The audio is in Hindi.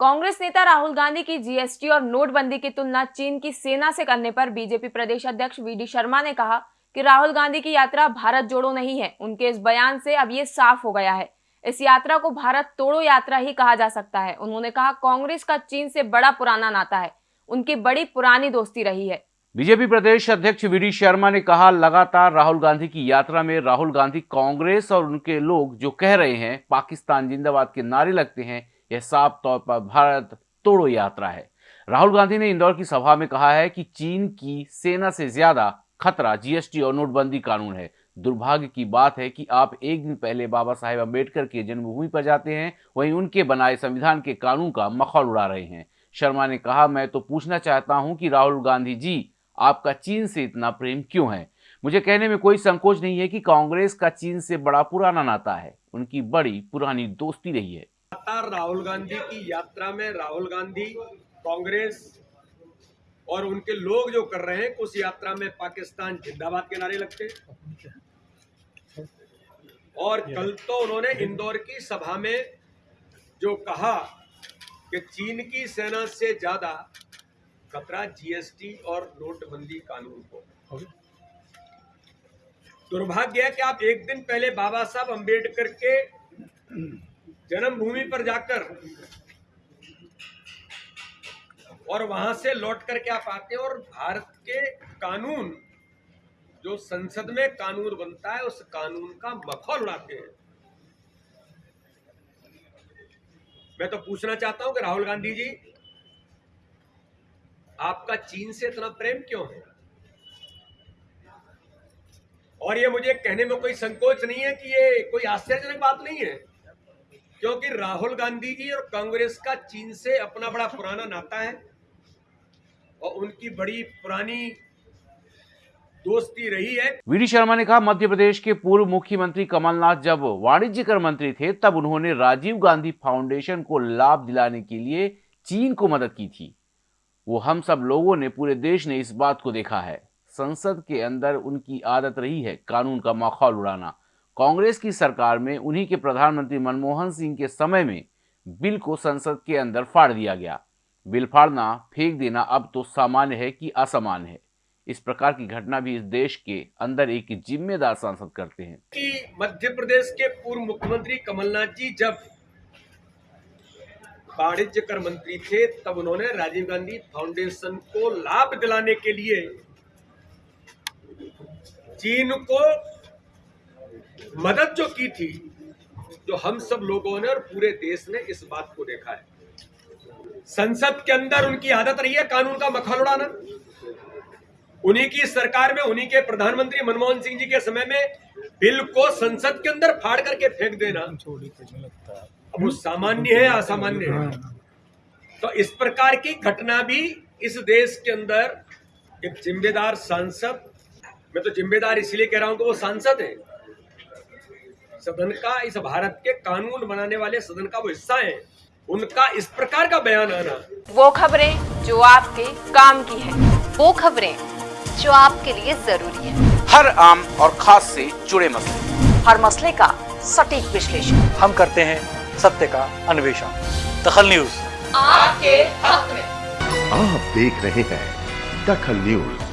कांग्रेस नेता राहुल गांधी की जीएसटी और नोटबंदी की तुलना चीन की सेना से करने पर बीजेपी प्रदेश अध्यक्ष वीडी शर्मा ने कहा कि राहुल गांधी की यात्रा भारत जोड़ो नहीं है। उनके इस बयान से अब ये साफ़ हो गया है। इस यात्रा को भारत तोड़ो यात्रा ही कहा जा सकता है। उन्होंने कहा, कांग्रेस का चीन से बड़ा पुराना नाता है। उनकी बड़ी पुरानी दोस्ती रही है। बीजेपी प्रदेश अध्यक्ष वीडी शर्मा ने कहा, लगातार राहुल गांधी की यात्रा में राहुल गांधी कांग्रेस और उनके लोग जो कह रहे हैं, पाकिस्तान जिंदाबाद के नारे लगते हैं यह साफ़ तौर पर भारत तोड़ो यात्रा है। राहुल गांधी ने इंदौर की सभा में कहा है कि चीन की सेना से ज़्यादा खतरा जीएसटी और नोटबंदी कानून है। दुर्भाग्य की बात है कि आप एक दिन पहले बाबा साहेब अंबेडकर के जन्मभूमि पर जाते हैं, वहीं उनके बनाए संविधान के कानून का मखौल उड़ा रहे हैं। शर्मा ने कहा, मैं तो पूछना चाहता हूँ कि राहुल गांधी जी, आपका चीन से इतना प्रेम क्यों है? मुझे कहने में कोई संकोच नहीं है कि कांग्रेस का चीन से बड़ा पुराना नाता है। उनकी बड़ी पुरानी दोस्ती रही है। लगातार राहुल गांधी की यात्रा में राहुल गांधी, कांग्रेस और उनके लोग जो कर रहे हैं, उस यात्रा में पाकिस्तान जिंदाबाद के नारे लगते और कल तो उन्होंने इंदौर की सभा में जो कहा कि चीन की सेना से ज़्यादा खतरा जीएसटी और नोटबंदी कानून को। दुर्भाग्य है कि आप एक दिन पहले बाबा साहब अंबेडकर के जन्मभूमि पर जाकर और वहाँ से लौट करके आप आते हैं? और भारत के कानून, जो संसद में कानून बनता है, उस कानून का मखौल उड़ाते हैं। मैं तो पूछना चाहता हूँ कि राहुल गांधी जी, आपका चीन से इतना प्रेम क्यों है? और ये मुझे कहने में कोई संकोच नहीं है कि ये कोई आश्चर्यजनक बात नहीं है। क्योंकि राहुल गांधी जी और कांग्रेस का चीन से अपना बड़ा पुराना नाता है और उनकी बड़ी पुरानी दोस्ती रही है। वी शर्मा ने कहा, मध्य प्रदेश के पूर्व मुख्यमंत्री कमलनाथ जब वाणिज्य कर मंत्री थे, तब उन्होंने राजीव गांधी फाउंडेशन को लाभ दिलाने के लिए चीन को मदद की थी। वो हम सब लोगों ने, पूरे देश ने इस बात को देखा है। संसद के अंदर उनकी आदत रही है कानून का माहौल उड़ाना। कांग्रेस की सरकार में उन्हीं के प्रधानमंत्री मनमोहन सिंह के समय में बिल को संसद के अंदर फाड़ दिया गया। बिल फाड़ना, फेंक देना अब तो सामान्य है कि असामान्य है। इस प्रकार की घटना भी इस देश के अंदर एक जिम्मेदार सांसद करते हैं। कि मध्य प्रदेश के पूर्व मुख्यमंत्री कमलनाथ जी जब वाणिज्य कर मंत्री थे, तब उन्होंने राजीव गांधी फाउंडेशन को लाभ दिलाने के लिए चीन को मदद जो की थी, जो हम सब लोगों ने और पूरे देश ने इस बात को देखा है। संसद के अंदर उनकी आदत रही है कानून का मखौल उड़ाना। उन्हीं की सरकार में, उन्हीं के प्रधानमंत्री मनमोहन सिंह जी के समय में बिल को संसद के अंदर फाड़ करके फेंक देना, अब वो सामान्य है, असामान्य है? तो इस प्रकार की घटना भी इस देश के अंदर एक जिम्मेदार सांसद, मैं तो जिम्मेदार इसलिए कह रहा हूँ कि वो सांसद है। सदन का इस भारत के कानून बनाने वाले सदन का वो हिस्सा है। उनका इस प्रकार का बयान आना। वो खबरें जो आपके काम की है वो खबरें जो आपके लिए ज़रूरी है। हर आम और खास से जुड़े मसले। हर मसले का सटीक विश्लेषण। हम करते हैं सत्य का अन्वेषण। दखल न्यूज़। आपके हक में। आप देख रहे हैं दखल न्यूज़।